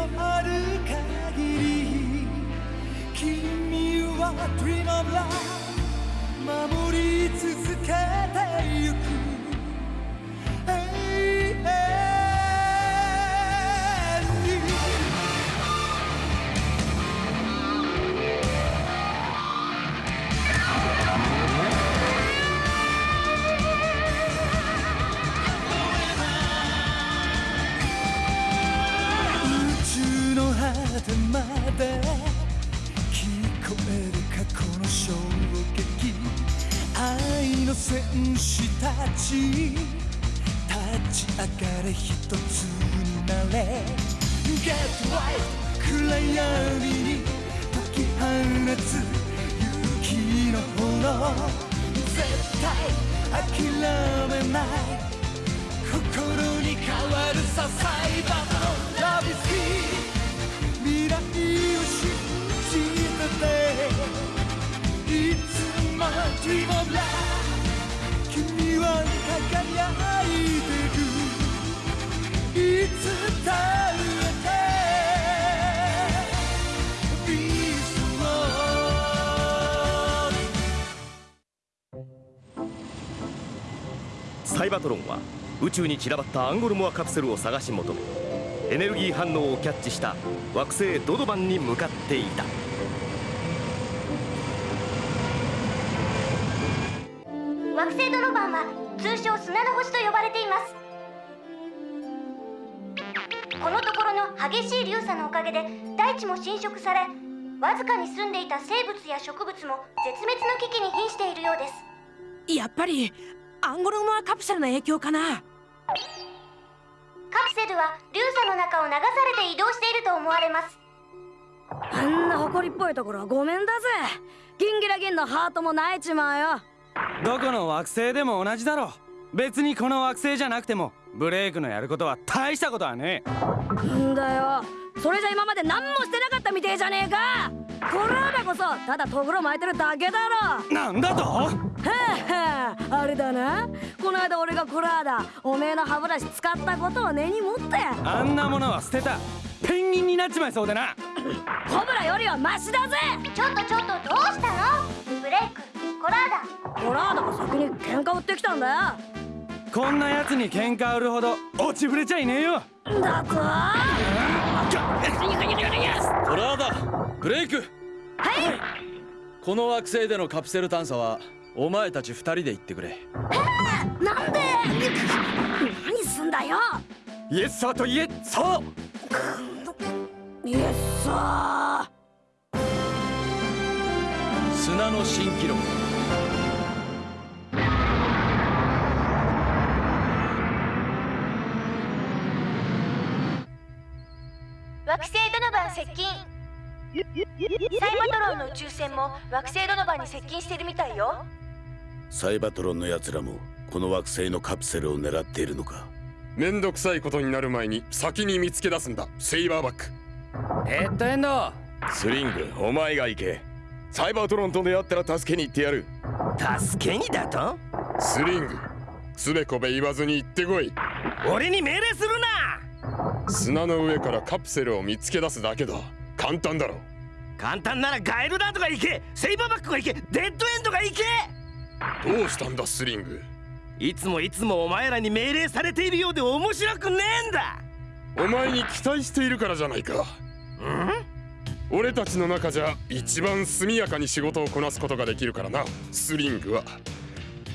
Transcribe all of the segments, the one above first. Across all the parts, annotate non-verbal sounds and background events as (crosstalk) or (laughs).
のある限り君は Dream of Love 守り続けてゆく果てまで聞こえる過去の衝撃愛の戦士たち。立ち。上がれ一つになれ Get right 暗闇に解き放つ勇気の炎絶対諦めない心に変わるさサイバーのラビスキー君は輝いてるいつだってビーストサイバトロンは宇宙に散らばったアンゴルモアカプセルを探し求めエネルギー反応をキャッチした惑星ドドバンに向かっていた。惑星ドロバンは通称砂の星と呼ばれています。このところの激しい流砂のおかげで大地も侵食されわずかに住んでいた生物や植物も絶滅の危機に瀕しているようです。やっぱりアンゴルモアカプセルの影響かな。カプセルは流砂の中を流されて移動していると思われます。あんな誇りっぽいところはごめんだぜ。ギンギラギンのハートも泣いちまうよどこの惑星でも同じだろ別にこの惑星じゃなくてもブレイクのやることは大したことはねえ。んだよ。それじゃ今まで何もしてなかったみてえじゃねえか。コラーダこそただとぐろ巻いてるだけだろ。なんだと？はあはああれだな。この間俺がコラーダおめえの歯ブラシ使ったことを根に持って。あんなものは捨てた。ペンギンになっちまいそうでな。コブラよりはマシだぜ。ちょっとちょっとどうしたの？ブレイクコラーダ。コラーダが先に喧嘩売ってきたんだよ。こんなやつに喧嘩売るほど落ちぶれちゃいねえよ。だとコラーダブレイク。はい。この惑星でのカプセル探査はお前たち二人で行ってくれ。なんで？何すんだよ。イエスサーとイエサイエスサ砂の新記録接近。サイバトロンの宇宙船も惑星ドノバンに接近してるみたいよ。サイバトロンの奴らもこの惑星のカプセルを狙っているのか？めんどくさいことになる前に先に見つけ出すんだ。セイバーバック。ヘッドエンドスリングお前が行け。サイバートロンと出会ったら助けに行ってやる。助けにだと？スリング。つべこべ言わずに行ってこい。俺に命令するな砂の上からカプセルを見つけ出すだけだ。簡単だろ。簡単ならガエルダートが行け。セイバーバックが行け。デッドエンドが行け。どうしたんだスリング？いつもいつもお前らに命令されているようで面白くねえんだ。お前に期待しているからじゃないか。俺たちの中じゃ一番速やかに仕事をこなすことができるからなスリングは。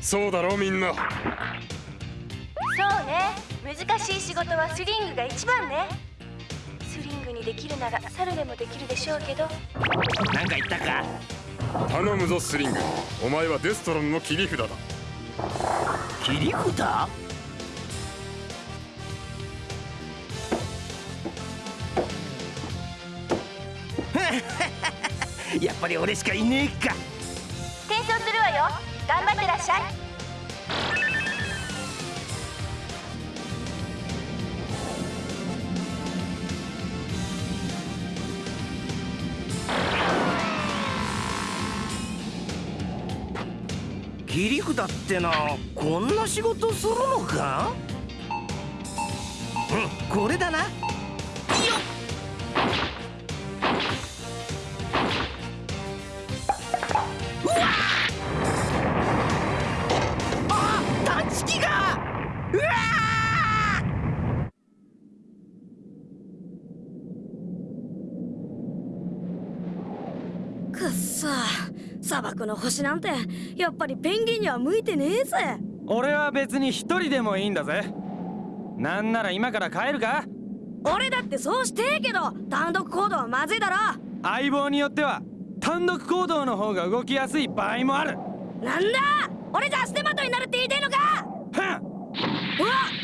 そうだろみんな。そうね難しい仕事はスリングが一番ね。スリングにできるなら猿でもできるでしょうけど。なんか言ったか？頼むぞスリング。お前はデストロンの切り札だ。切り札？(laughs) やっぱり俺しかいねえか。転送するわよ。頑張ってらっしゃい切り札ってのこんな仕事するのか？うんこれだな。の星なんてやっぱりペンギンには向いてねえぜ。俺は別に一人でもいいんだぜ。なんなら今から帰るか？俺だってそうしてえけど単独行動はまずいだろ。相棒によっては単独行動の方が動きやすい場合もある。なんだ？俺じゃ足手まといになるって言いてえのか？はっうわお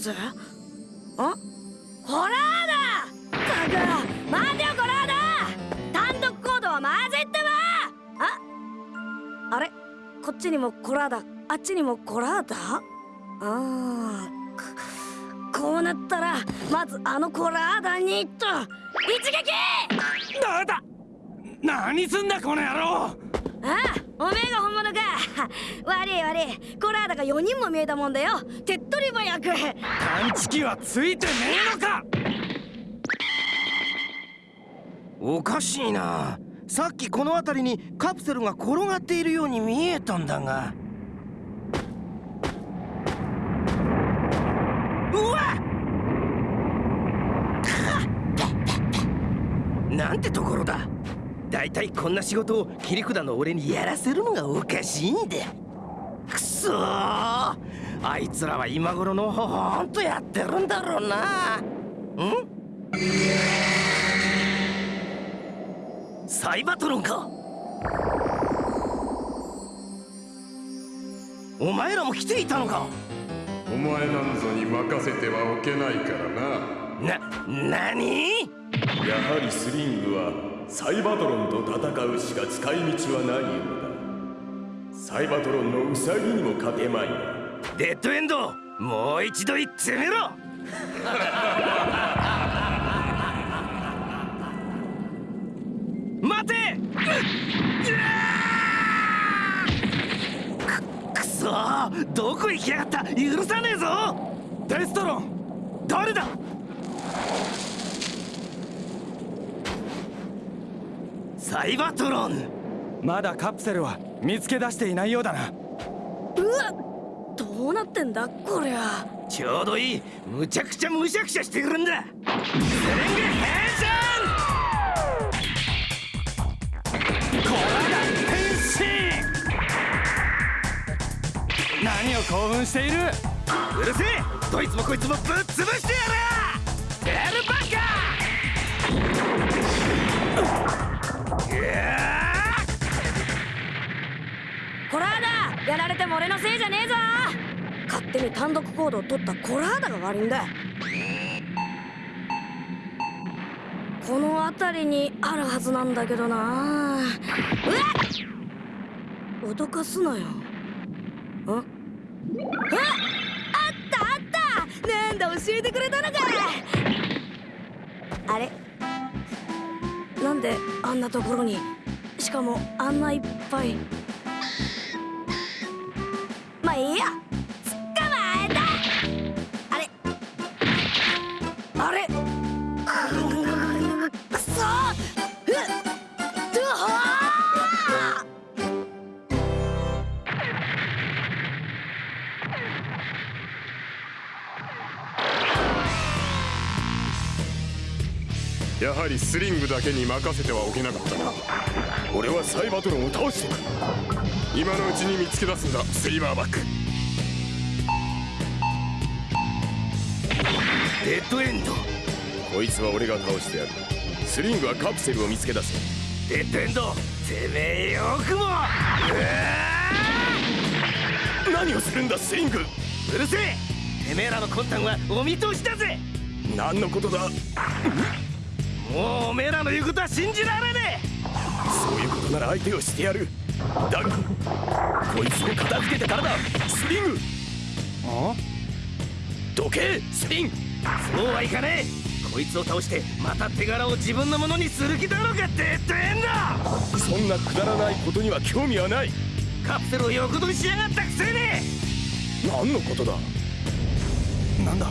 ぜあコラーダたく待てよコラーダ単独行動はまずいってばあ？あれ？こっちにもコラーダあっちにもコラーダあーここうなったらまずあのコラーダにと！一撃！だだ！何すんだこの野郎！ああおめえが本物か。(laughs) 悪い悪い。コラーダが4人も見えたもんだよ。手っ取り早く。探知機はついてねえのか。おかしいな。さっきこの辺りにカプセルが転がっているように見えたんだが。うわっ！(laughs) なんてところだ。だいたいこんな仕事を切り札の俺にやらせるのがおかしいんだ。くそー。あいつらは今頃のほほんとやってるんだろうな。ん？サイバトロンか。お前らも来ていたのか。お前なんぞに任せてはおけないからな。なにやはりスリングはサイバトロンと戦うしか使い道はないようだ。サイバトロンのウサギにも勝てまいなデッドエンドもう一度言ってみろ! (laughs) 待て! (laughs) くくそーどこ行きやがった!許さねえぞ!デストロン誰だサイバトロン。まだカプセルは見つけ出していないようだな。うわどうなってんだこりゃ。ちょうどいい。むちゃくちゃむしゃくしゃしてくるんだ。スレング変何を興奮している？身うるせえ！どいつもこいつもぶっ潰してやる！やるバカコラーダやられても俺のせいじゃねえぞ。勝手に単独行動を取ったコラーダが悪いんだこの辺りにあるはずなんだけどな。うわっ！脅かすなよ。あああったあった！なんだ教えてくれたのか。あれ？であんなところに。しかもあんないっぱい。まあいいや。やはりスリングだけに任せてはおけなかったな。俺はサイバトロンを倒してくる今のうちに見つけ出すんだセイバーバック。デッドエンド。こいつは俺が倒してやる。スリングはカプセルを見つけ出せ。デッドエンド。てめえよくも。何をするんだスリング。うるせえ。てめえらの魂胆はお見通しだぜ。何のことだもうおめえらの言うことは信じられねそういうことなら相手をしてやる。だがこいつを片付けてからだ。スリング。あ？どけスリンそうはいかねえ。こいつを倒してまた手柄を自分のものにする気だろうかデッドエンドそんなくだらないことには興味はない。カプセルを横取りしやがったくせに。何のことだ？なんだ？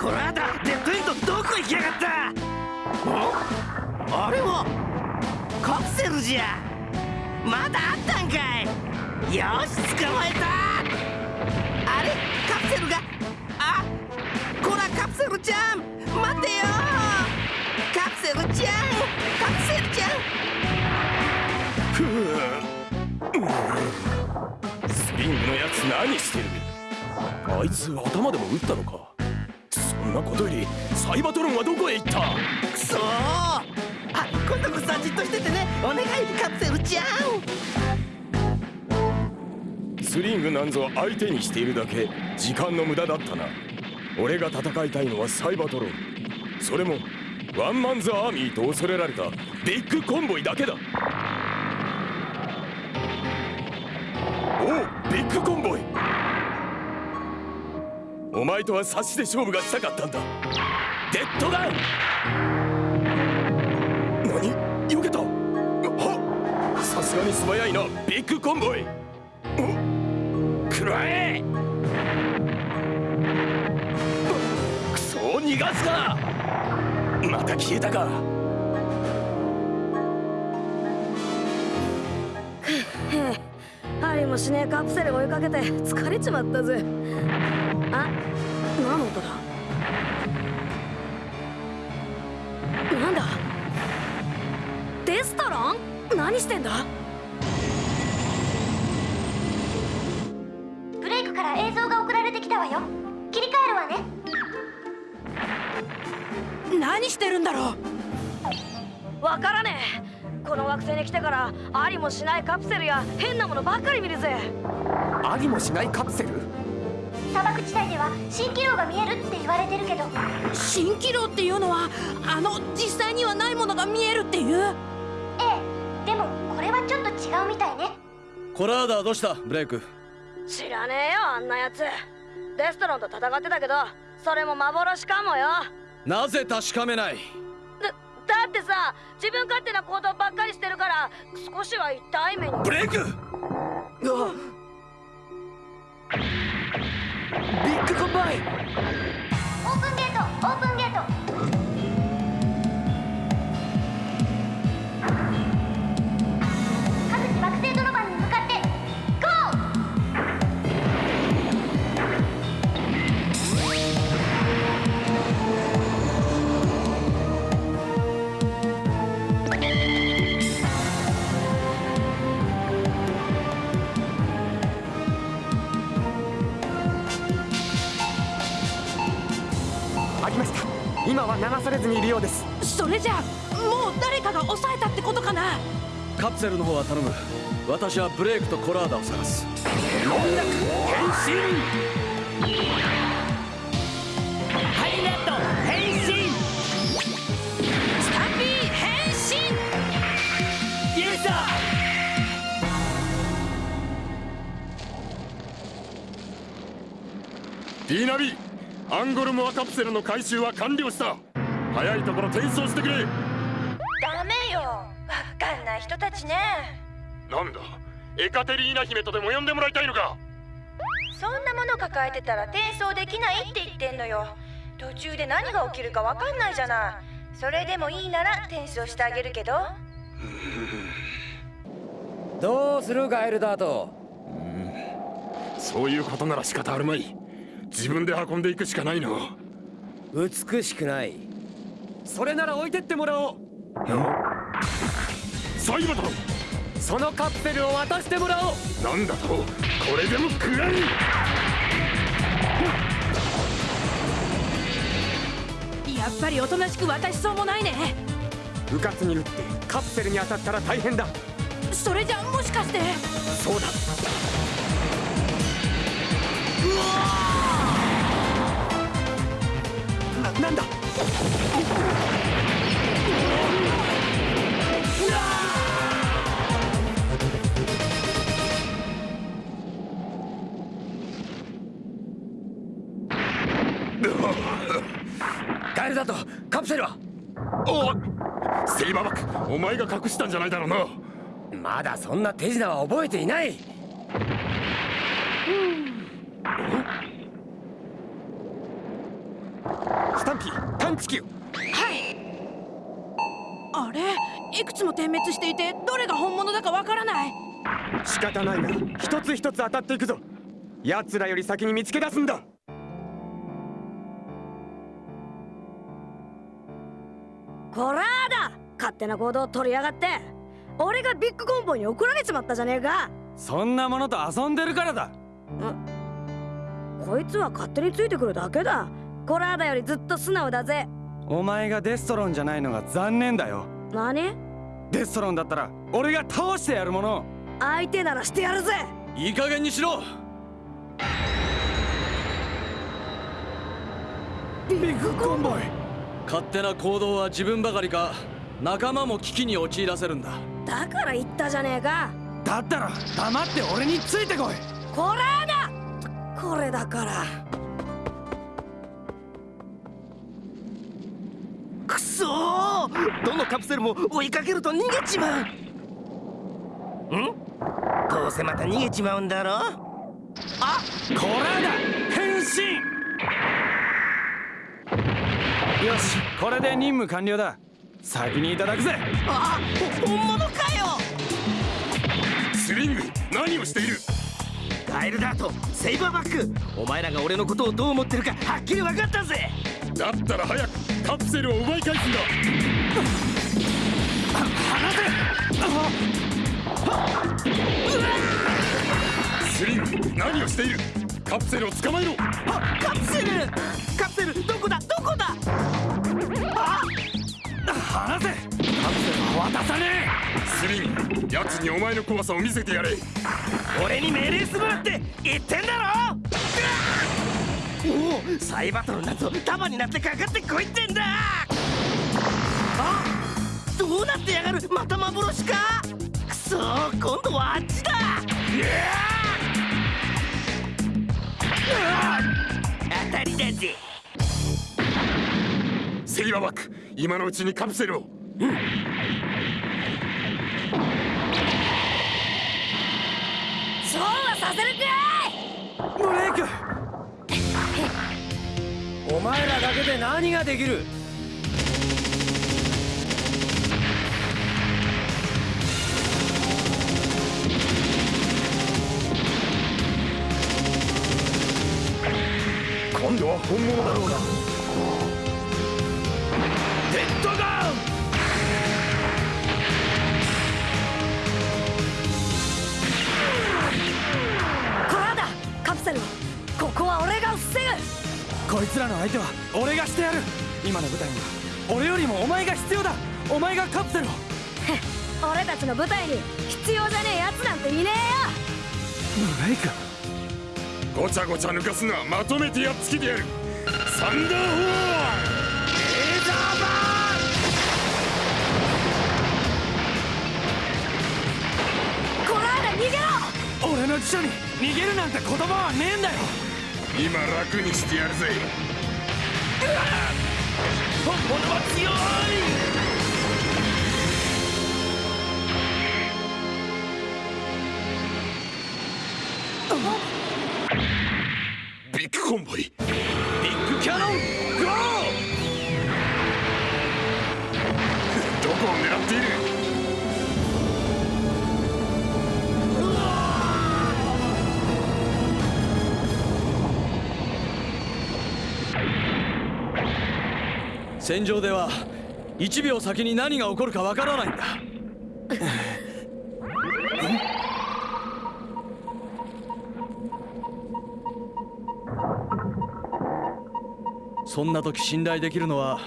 こらだデッドエンドどこ行きやがっ！たあれはカプセルじゃ。まだあったんかい。よし捕まえた。あれ？カプセルが？あこらカプセルちゃん。待てよ。カプセルちゃん。カプセルちゃん。スリングのやつ何してる？あいつ頭でも打ったのか？そんなことよりサイバトロンはどこへ行った？くそあ今度こそじっとしててね。お願いカプセルちゃん。スリングなんぞ相手にしているだけ時間の無駄だったな。俺が戦いたいのはサイバトロン。それもワンマンズアーミーと恐れられたビッグコンボイだけだ。おおビッグコンボイ。お前とは差しで勝負がしたかったんだ。デッドガン。すがに素早いなビッグコンボイ。くらえくそ逃がすかまた消えたか。(laughs) ありもしねえカプセル追いかけて疲れちまったぜ。あ何の音だ？なんだ？デストロン？何してんだ？何してるんだろう？わからねえ。この惑星に来てからありもしないカプセルや変なものばっかり見るぜ。ありもしないカプセル？砂漠地帯では蜃気楼が見えるって言われてるけど。蜃気楼っていうのはあの実際にはないものが見えるっていう？ええ。でもこれはちょっと違うみたいね。コラーダどうした？ブレイク。知らねえよあんなやつ。デストロンと戦ってたけどそれも幻かもよなぜ確かめない？だだってさ自分勝手な行動ばっかりしてるから少しは痛い目に。ブレイク！ビッグコンボイオープンゲートオープンゲートりました。今は流されずにいるようです。それじゃあもう誰かが抑えたってことかな？カプセルの方は頼む。私はブレイクとコラーダを探す。音楽変身！ハイネット変身！スタンピー変身！ユーザディーナビアンゴルモアカプセルの回収は完了した。早いところ転送してくれ。ダメよ。わかんない人たちね。なんだ？エカテリーナ姫とでも呼んでもらいたいのか。そんなもの抱えてたら転送できないって言ってんのよ。途中で何が起きるかわかんないじゃない。それでもいいなら転送してあげるけど。どうするガエルダート。そういうことなら仕方あるまい自分で運んでいくしかないの。美しくない。それなら置いてってもらおう。サイバトロそのカプセルを渡してもらおう。なんだと？これでも食らいやっぱりおとなしく渡しそうもないね。うかつに撃ってカプセルに当たったら大変だ。それじゃもしかして。そうだななんだ？ガエルダートカプセルは？おセイバーバックお前が隠したんじゃないだろうな。まだそんな手品は覚えていないスタンピー探知機をはい。あれ？いくつも点滅していてどれが本物だかわからない。仕方ないな。一つ一つ当たっていくぞ。奴らより先に見つけ出すんだ。こらーだ！勝手な行動を取りやがって。俺がビッグコンボイに怒られちまったじゃねえか。そんなものと遊んでるからだ。こいつは勝手についてくるだけだコラーダよりずっと素直だぜ。お前がデストロンじゃないのが残念だよ。何？デストロンだったら俺が倒してやるもの。相手ならしてやるぜ。いい加減にしろ。ビッグコンボイ。勝手な行動は自分ばかりか。仲間も危機に陥らせるんだ。だから言ったじゃねえか。だったら黙って俺についてこい。コラーダこれだからーどのカプセルも追いかけると逃げちまう。ん？どうせまた逃げちまうんだろあコラーダ変身！よしこれで任務完了だ。先にいただくぜ。あ本物かよ！スリング何をしている？ガエルダートセイバーバック！お前らが俺のことをどう思ってるかはっきり分かったぜ！だったら早くカプセルを奪い返すんだスリング何をしているカプセルを捕まえろあカプセルカプセルどこだどこだあ離せカプセルは渡さねえスリング奴にお前の怖さを見せてやれ俺に命令するなって言ってんだろおおサイバトルなんぞ束になってかかってこいってんだどうなってやがるまた幻か？くそ今度はあっちだ。当たりだぜ。セイバーバック今のうちにカプセルを。そうはさせるかブレイク。お前らだけで何ができる？今度は本物だろうなデッドガン！コラーダカプセルを。ここは俺が防ぐ。こいつらの相手は俺がしてやる。今の舞台には。俺よりもお前が必要だ。お前がカプセルを。俺たちの舞台に必要じゃねえやつなんていねえよ。ブレイクごちゃごちゃ抜かすのはまとめてやっつけてやる。サンダーホー!ンレーザーバコラーダ逃げろ!俺の辞書に逃げるなんて言葉はねえんだよ!ー今楽にしてやるぜ。本物は強い!ビッグコンボイ。ビッグキャノンゴー！(laughs) どこを狙っている？戦場では1秒先に何が起こるかわからないんだ。(laughs) そんな時信頼できるのは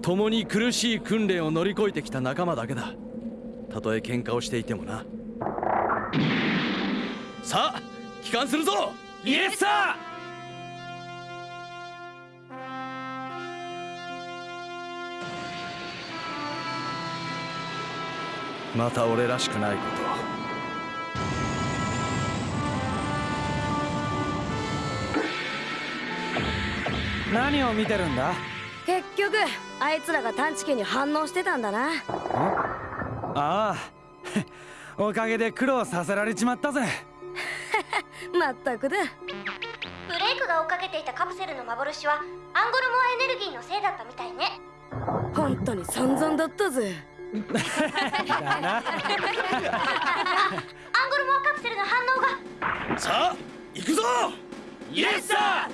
共に苦しい訓練を乗り越えてきた仲間だけだ。たとえ喧嘩をしていてもな。さあ帰還するぞ！イエスサまた俺らしくないこと何を見てるんだ？結局あいつらが探知機に反応してたんだな。ああ。(laughs) おかげで苦労させられちまったぜ。(laughs) まったくだ。ブレイクがを追っかけていたカプセルの幻はアンゴルモアエネルギーのせいだったみたいね。本当に散々だったぜ。(laughs) アンゴルモアカプセルの反応が。さあ行くぞ！イエスサ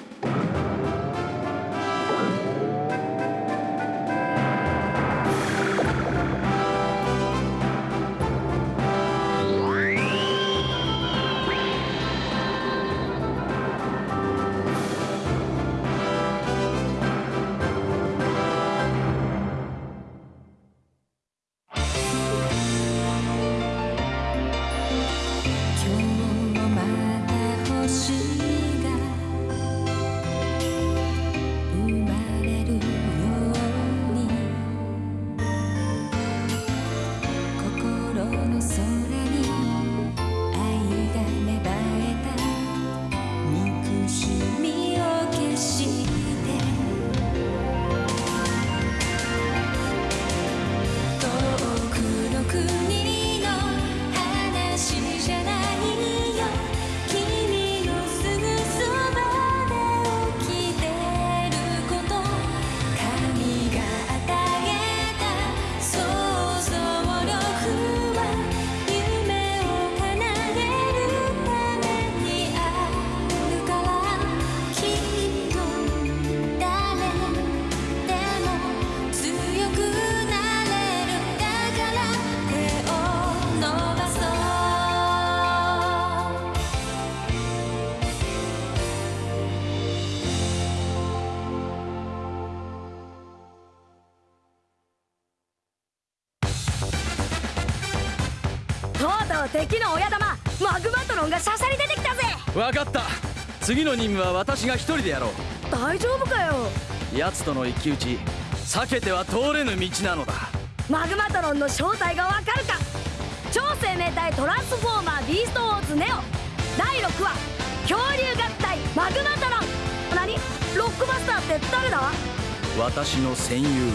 敵の親玉マグマトロンがしゃしゃり出てきたぜ。分かった。次の任務は私が一人でやろう。大丈夫かよ。奴との一騎打ち避けては通れぬ道なのだ。マグマトロンの正体がわかるか。超生命体トランスフォーマービーストウォーズネオ。第6話恐竜合体マグマトロン。何？ロックバスターって誰だ？私の戦友